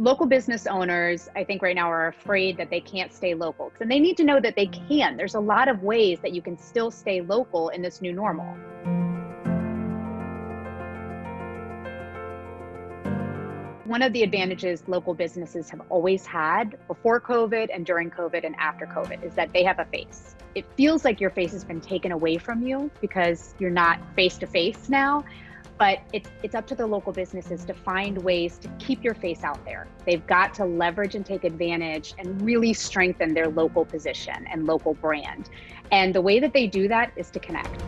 local business owners, I think right now are afraid that they can't stay local. And they need to know that they mm. can. There's a lot of ways that you can still stay local in this new normal. One of the advantages local businesses have always had before COVID and during COVID and after COVID is that they have a face. It feels like your face has been taken away from you because you're not face to face now but it's it's up to the local businesses to find ways to keep your face out there. They've got to leverage and take advantage and really strengthen their local position and local brand. And the way that they do that is to connect.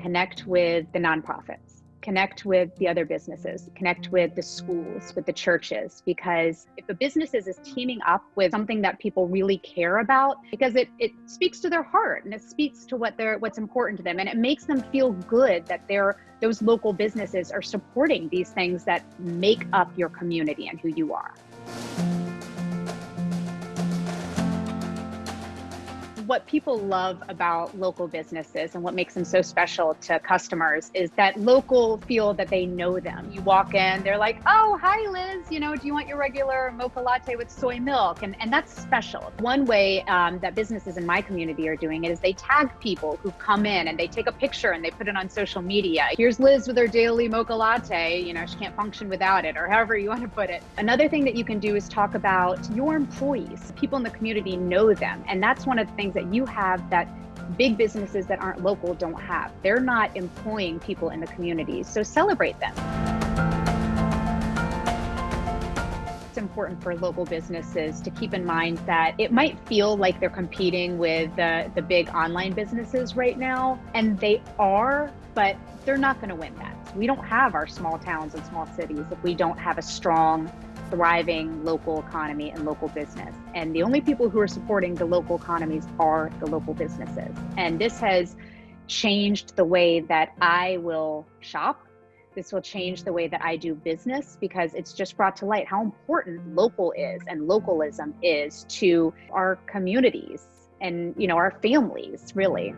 Connect with the nonprofits connect with the other businesses, connect with the schools, with the churches, because if a business is, is teaming up with something that people really care about, because it, it speaks to their heart and it speaks to what they're what's important to them and it makes them feel good that they're those local businesses are supporting these things that make up your community and who you are. What people love about local businesses and what makes them so special to customers is that local feel that they know them. You walk in, they're like, oh, hi, Liz. You know, do you want your regular mocha latte with soy milk? And, and that's special. One way um, that businesses in my community are doing it is they tag people who come in and they take a picture and they put it on social media. Here's Liz with her daily mocha latte. You know, she can't function without it, or however you want to put it. Another thing that you can do is talk about your employees. People in the community know them. And that's one of the things that that you have that big businesses that aren't local don't have. They're not employing people in the communities, so celebrate them. It's important for local businesses to keep in mind that it might feel like they're competing with the, the big online businesses right now, and they are, but they're not going to win that. We don't have our small towns and small cities if we don't have a strong thriving local economy and local business. And the only people who are supporting the local economies are the local businesses. And this has changed the way that I will shop. This will change the way that I do business because it's just brought to light how important local is and localism is to our communities and you know our families really